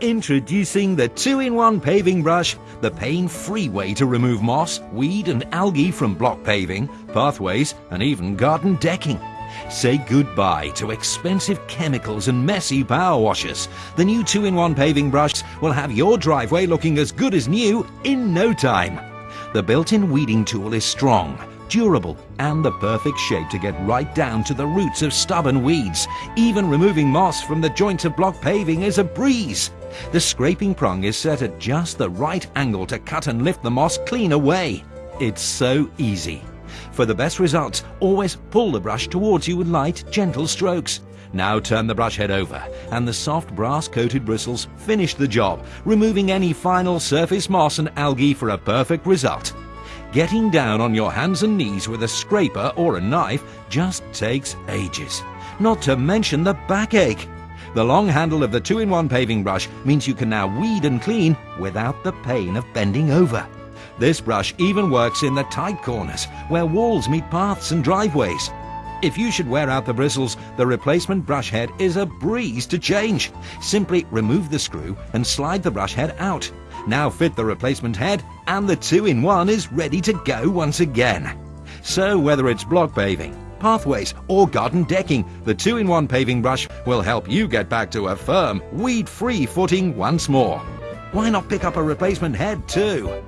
Introducing the 2-in-1 paving brush, the pain-free way to remove moss, weed and algae from block paving, pathways and even garden decking. Say goodbye to expensive chemicals and messy power washers. The new 2-in-1 paving brush will have your driveway looking as good as new in no time. The built-in weeding tool is strong, durable and the perfect shape to get right down to the roots of stubborn weeds. Even removing moss from the joints of block paving is a breeze. The scraping prong is set at just the right angle to cut and lift the moss clean away. It's so easy. For the best results, always pull the brush towards you with light, gentle strokes. Now turn the brush head over and the soft brass coated bristles finish the job, removing any final surface moss and algae for a perfect result. Getting down on your hands and knees with a scraper or a knife just takes ages. Not to mention the backache. The long handle of the 2-in-1 paving brush means you can now weed and clean without the pain of bending over. This brush even works in the tight corners where walls meet paths and driveways. If you should wear out the bristles, the replacement brush head is a breeze to change. Simply remove the screw and slide the brush head out. Now fit the replacement head and the 2-in-1 is ready to go once again. So whether it's block paving, pathways or garden decking, the 2-in-1 paving brush will help you get back to a firm, weed-free footing once more. Why not pick up a replacement head too?